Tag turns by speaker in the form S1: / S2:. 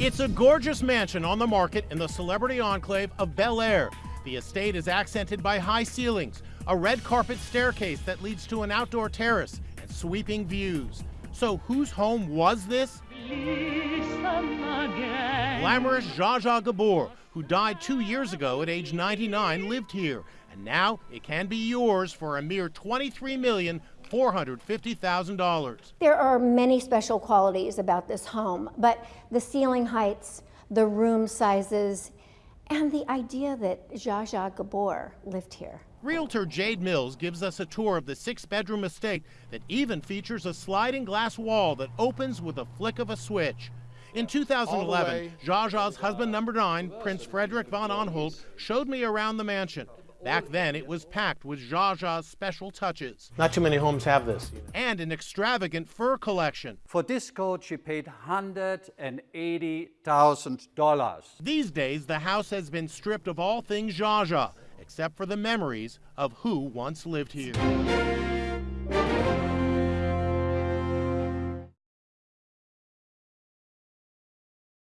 S1: It's a gorgeous mansion on the market in the celebrity enclave of Bel Air. The estate is accented by high ceilings, a red carpet staircase that leads to an outdoor terrace, and sweeping views. So, whose home was this? Glamorous Zsa Zsa Gabor, who died two years ago at age 99, lived here. And now it can be yours for a mere $23,450,000.
S2: There are many special qualities about this home, but the ceiling heights, the room sizes, and the idea that Zsa Zsa Gabor lived here.
S1: Realtor Jade Mills gives us a tour of the six bedroom estate that even features a sliding glass wall that opens with a flick of a switch. In 2011, Zsa Zsa's husband number nine, Prince Frederick von Anhalt, showed me around the mansion. Back then, it was packed with Zsa Zsa's special touches. Not too many homes have this. And an extravagant fur collection.
S3: For this coat, she paid $180,000.
S1: These days, the house has been stripped of all things Zsa Zsa, except for the memories of who once lived here.